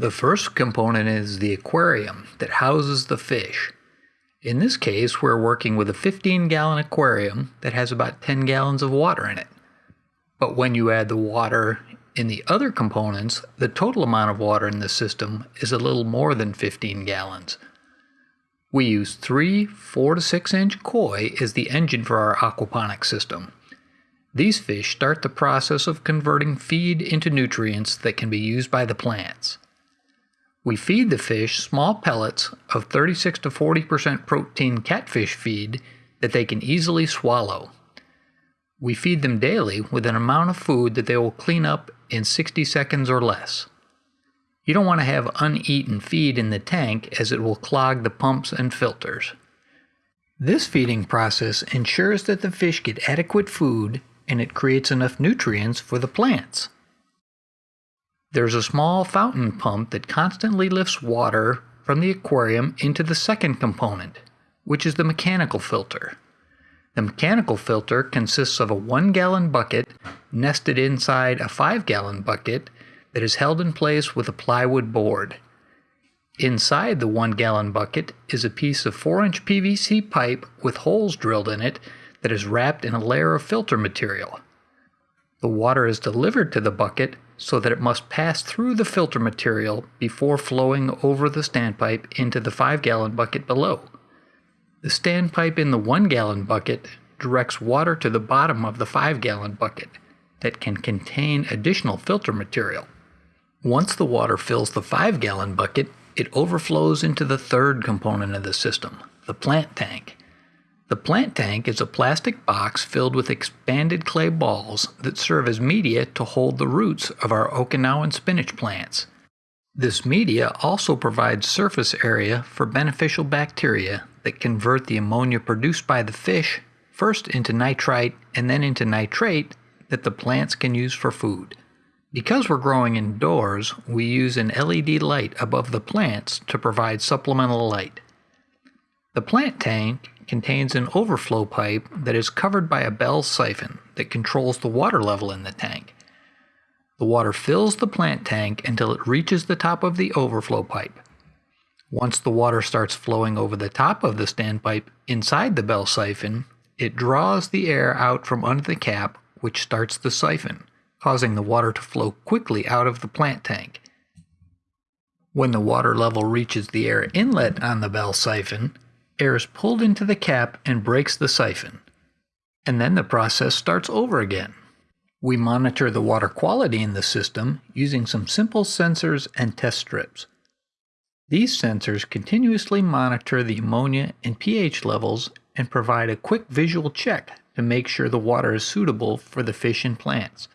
The first component is the aquarium that houses the fish. In this case, we're working with a 15 gallon aquarium that has about 10 gallons of water in it. But when you add the water in the other components, the total amount of water in the system is a little more than 15 gallons. We use three 4 to 6 inch koi as the engine for our aquaponics system. These fish start the process of converting feed into nutrients that can be used by the plants. We feed the fish small pellets of 36 to 40% protein catfish feed that they can easily swallow. We feed them daily with an amount of food that they will clean up in 60 seconds or less. You don't want to have uneaten feed in the tank as it will clog the pumps and filters. This feeding process ensures that the fish get adequate food and it creates enough nutrients for the plants. There's a small fountain pump that constantly lifts water from the aquarium into the second component, which is the mechanical filter. The mechanical filter consists of a 1 gallon bucket nested inside a 5 gallon bucket that is held in place with a plywood board. Inside the 1 gallon bucket is a piece of 4 inch PVC pipe with holes drilled in it that is wrapped in a layer of filter material. The water is delivered to the bucket so that it must pass through the filter material before flowing over the standpipe into the 5 gallon bucket below. The standpipe in the 1 gallon bucket directs water to the bottom of the 5 gallon bucket that can contain additional filter material. Once the water fills the 5 gallon bucket, it overflows into the third component of the system, the plant tank. The plant tank is a plastic box filled with expanded clay balls that serve as media to hold the roots of our Okinawan spinach plants. This media also provides surface area for beneficial bacteria that convert the ammonia produced by the fish first into nitrite and then into nitrate that the plants can use for food. Because we're growing indoors, we use an LED light above the plants to provide supplemental light. The plant tank contains an overflow pipe that is covered by a bell siphon that controls the water level in the tank. The water fills the plant tank until it reaches the top of the overflow pipe. Once the water starts flowing over the top of the standpipe inside the bell siphon, it draws the air out from under the cap, which starts the siphon, causing the water to flow quickly out of the plant tank. When the water level reaches the air inlet on the bell siphon, air is pulled into the cap and breaks the siphon. And then the process starts over again. We monitor the water quality in the system using some simple sensors and test strips. These sensors continuously monitor the ammonia and pH levels and provide a quick visual check to make sure the water is suitable for the fish and plants.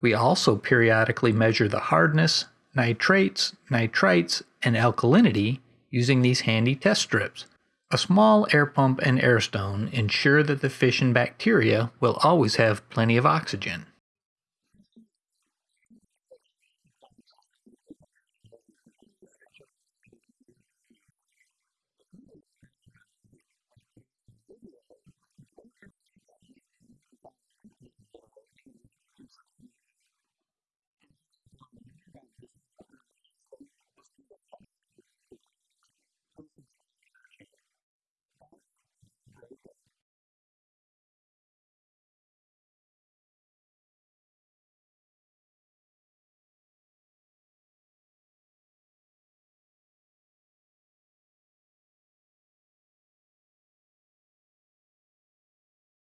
We also periodically measure the hardness, nitrates, nitrites, and alkalinity using these handy test strips. A small air pump and air stone ensure that the fish and bacteria will always have plenty of oxygen.